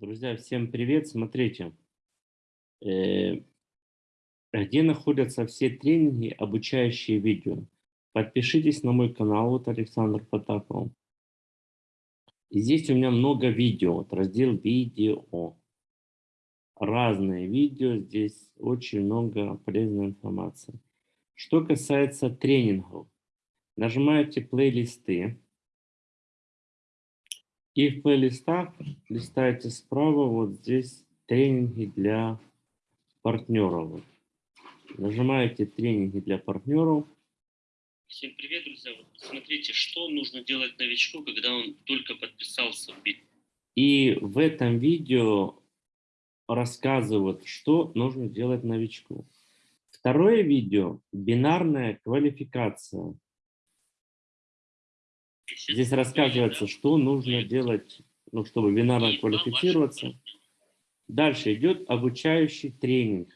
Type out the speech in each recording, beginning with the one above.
Друзья, всем привет! Смотрите, э, где находятся все тренинги, обучающие видео. Подпишитесь на мой канал, вот Александр Потапов. И здесь у меня много видео, вот раздел видео. Разные видео, здесь очень много полезной информации. Что касается тренингов, нажимаете плейлисты. И в плейлистах листаете справа, вот здесь тренинги для партнеров. Нажимаете тренинги для партнеров. Всем привет, друзья. Вот смотрите, что нужно делать новичку, когда он только подписался в бит. И в этом видео рассказывают, что нужно делать новичку. Второе видео – бинарная квалификация. Здесь рассказывается, что нужно делать, ну, чтобы бинарно квалифицироваться. Дальше идет обучающий тренинг.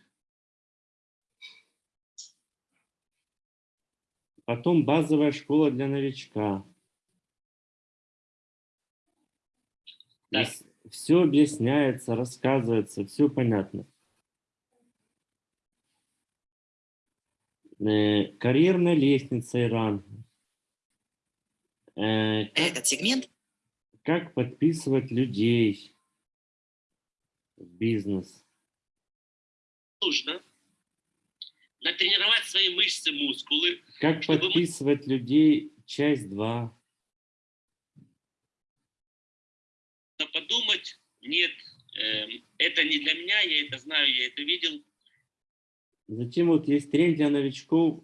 Потом базовая школа для новичка. Все объясняется, рассказывается, все понятно. Э, карьерная лестница и ранг. Э, Этот сегмент? Как подписывать людей в бизнес? Нужно натренировать свои мышцы, мускулы. Как подписывать мы... людей, часть 2. Подумать, нет, э, это не для меня, я это знаю, я это видел. Затем вот есть тренинг для новичков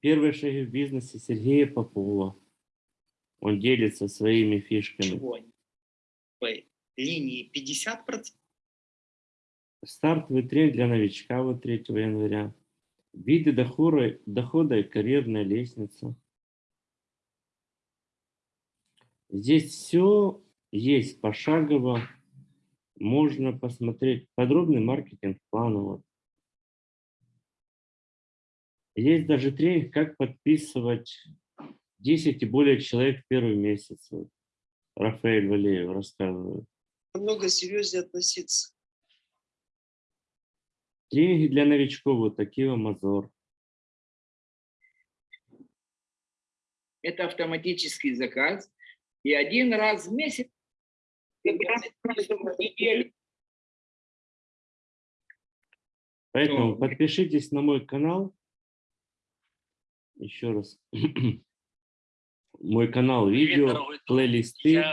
«Первые шаги в бизнесе» Сергея Попова. Он делится своими фишками. Чего? Линии 50%? Стартовый тренинг для новичка вот 3 января. Виды дохода, дохода и карьерная лестница. Здесь все есть пошагово. Можно посмотреть подробный маркетинг-план. Вот. Есть даже тренинг, как подписывать 10 и более человек в первый месяц. Вот. Рафаэль Валеев рассказывает. Намного серьезнее относиться. Тренинги для новичков, вот такие Мазор. Это автоматический заказ. И один раз в месяц, Поэтому подпишитесь на мой канал. Еще раз. мой канал видео, плейлисты.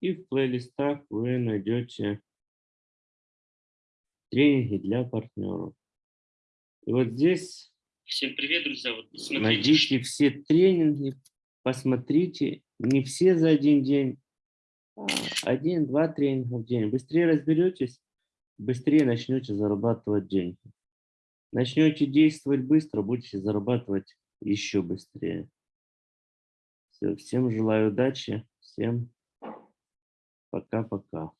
И в плейлистах вы найдете тренинги для партнеров. И вот здесь Всем привет, друзья. Вот найдите все тренинги, посмотрите. Не все за один день, а один-два тренинга в день. Быстрее разберетесь, быстрее начнете зарабатывать деньги. Начнете действовать быстро, будете зарабатывать еще быстрее. Все, всем желаю удачи, всем пока-пока.